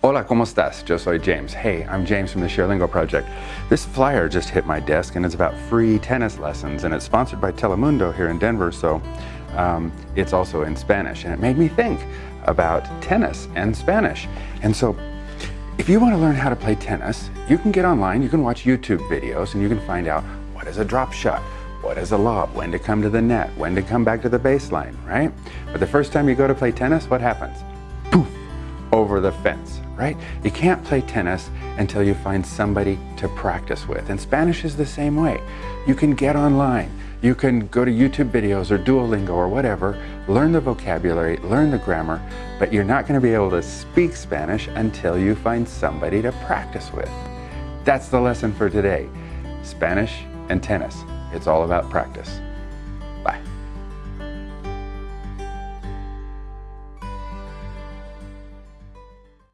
Hola, ¿cómo estás? Yo soy James. Hey, I'm James from the ShareLingo Project. This flyer just hit my desk and it's about free tennis lessons and it's sponsored by Telemundo here in Denver, so um, it's also in Spanish. And it made me think about tennis and Spanish. And so if you want to learn how to play tennis, you can get online, you can watch YouTube videos and you can find out what is a drop shot, what is a lob, when to come to the net, when to come back to the baseline, right? But the first time you go to play tennis, what happens? Over the fence right? You can't play tennis until you find somebody to practice with. And Spanish is the same way. You can get online, you can go to YouTube videos or Duolingo or whatever, learn the vocabulary, learn the grammar, but you're not going to be able to speak Spanish until you find somebody to practice with. That's the lesson for today. Spanish and tennis. It's all about practice.